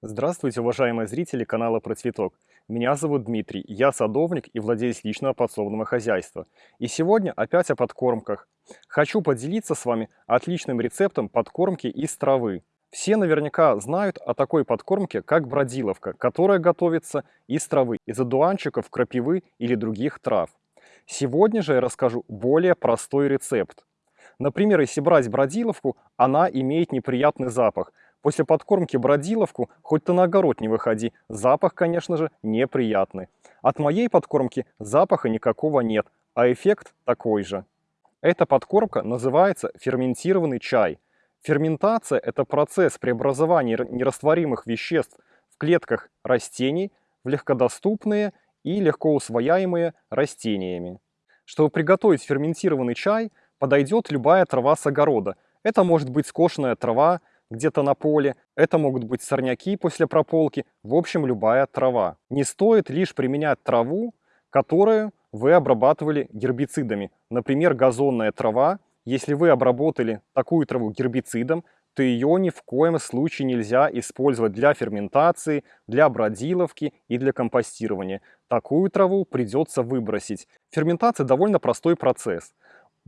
Здравствуйте, уважаемые зрители канала Про Цветок. Меня зовут Дмитрий, я садовник и владелец личного подсобного хозяйства. И сегодня опять о подкормках. Хочу поделиться с вами отличным рецептом подкормки из травы. Все наверняка знают о такой подкормке, как бродиловка, которая готовится из травы, из одуванчиков, крапивы или других трав. Сегодня же я расскажу более простой рецепт. Например, если брать бродиловку, она имеет неприятный запах. После подкормки бродиловку хоть ты на огород не выходи, запах, конечно же, неприятный. От моей подкормки запаха никакого нет, а эффект такой же. Эта подкормка называется ферментированный чай. Ферментация – это процесс преобразования нерастворимых веществ в клетках растений в легкодоступные и легко усвояемые растениями. Чтобы приготовить ферментированный чай, подойдет любая трава с огорода. Это может быть скошенная трава где-то на поле, это могут быть сорняки после прополки, в общем, любая трава. Не стоит лишь применять траву, которую вы обрабатывали гербицидами. Например, газонная трава. Если вы обработали такую траву гербицидом, то ее ни в коем случае нельзя использовать для ферментации, для бродиловки и для компостирования. Такую траву придется выбросить. Ферментация довольно простой процесс.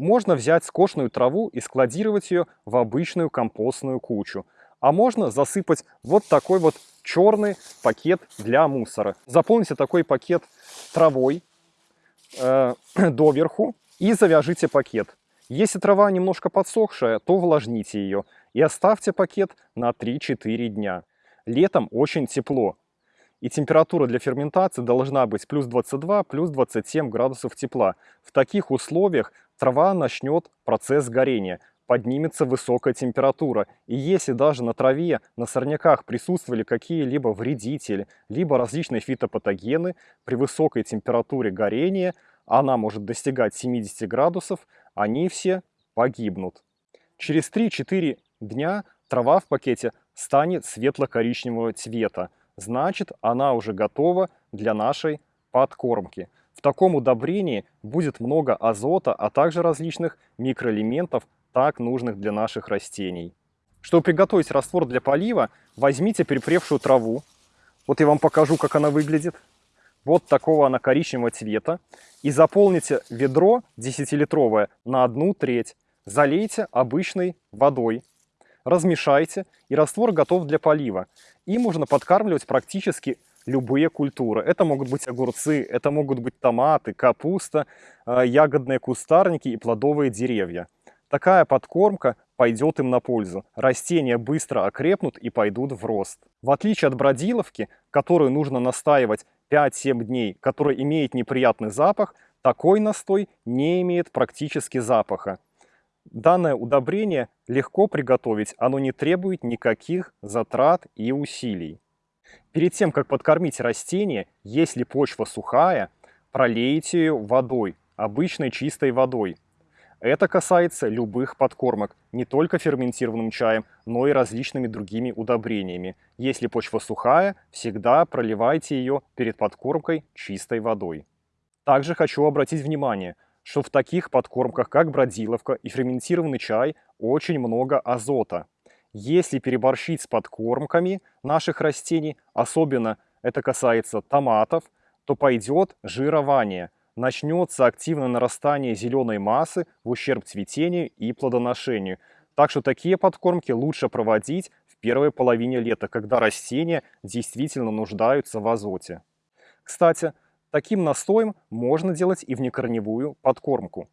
Можно взять скошенную траву и складировать ее в обычную компостную кучу. А можно засыпать вот такой вот черный пакет для мусора. Заполните такой пакет травой э, доверху и завяжите пакет. Если трава немножко подсохшая, то увлажните ее и оставьте пакет на 3-4 дня. Летом очень тепло, и температура для ферментации должна быть плюс 22, плюс 27 градусов тепла. В таких условиях трава начнет процесс горения, поднимется высокая температура. И если даже на траве, на сорняках присутствовали какие-либо вредители, либо различные фитопатогены, при высокой температуре горения, она может достигать 70 градусов, они все погибнут. Через 3-4 дня трава в пакете станет светло-коричневого цвета значит она уже готова для нашей подкормки. В таком удобрении будет много азота, а также различных микроэлементов, так нужных для наших растений. Чтобы приготовить раствор для полива, возьмите перепревшую траву. Вот я вам покажу, как она выглядит. Вот такого она коричневого цвета. И заполните ведро 10-литровое на одну треть. Залейте обычной водой размешайте, и раствор готов для полива. Им можно подкармливать практически любые культуры. Это могут быть огурцы, это могут быть томаты, капуста, э, ягодные кустарники и плодовые деревья. Такая подкормка пойдет им на пользу. Растения быстро окрепнут и пойдут в рост. В отличие от бродиловки, которую нужно настаивать 5-7 дней, которая имеет неприятный запах, такой настой не имеет практически запаха. Данное удобрение легко приготовить, оно не требует никаких затрат и усилий. Перед тем, как подкормить растение, если почва сухая, пролейте ее водой, обычной чистой водой. Это касается любых подкормок, не только ферментированным чаем, но и различными другими удобрениями. Если почва сухая, всегда проливайте ее перед подкормкой чистой водой. Также хочу обратить внимание – что в таких подкормках, как бродиловка и ферментированный чай, очень много азота. Если переборщить с подкормками наших растений, особенно это касается томатов, то пойдет жирование. Начнется активное нарастание зеленой массы в ущерб цветению и плодоношению. Так что такие подкормки лучше проводить в первой половине лета, когда растения действительно нуждаются в азоте. Кстати, Таким настоем можно делать и внекорневую подкормку.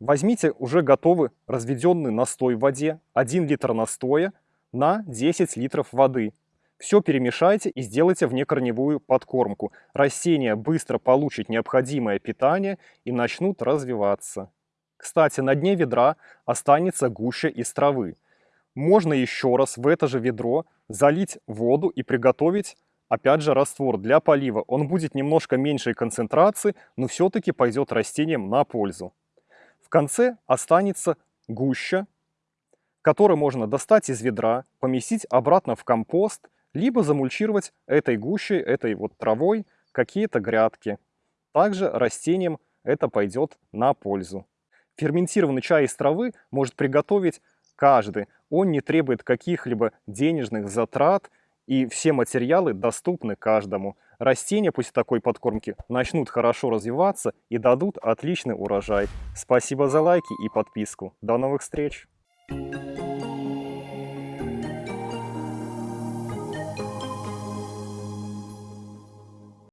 Возьмите уже готовый разведенный настой в воде, 1 литр настоя на 10 литров воды. Все перемешайте и сделайте внекорневую подкормку. Растения быстро получат необходимое питание и начнут развиваться. Кстати, на дне ведра останется гуща из травы. Можно еще раз в это же ведро залить воду и приготовить Опять же, раствор для полива, он будет немножко меньшей концентрации, но все-таки пойдет растениям на пользу. В конце останется гуща, которую можно достать из ведра, поместить обратно в компост, либо замульчировать этой гущей, этой вот травой какие-то грядки. Также растениям это пойдет на пользу. Ферментированный чай из травы может приготовить каждый. Он не требует каких-либо денежных затрат И все материалы доступны каждому. Растения после такой подкормки начнут хорошо развиваться и дадут отличный урожай. Спасибо за лайки и подписку. До новых встреч!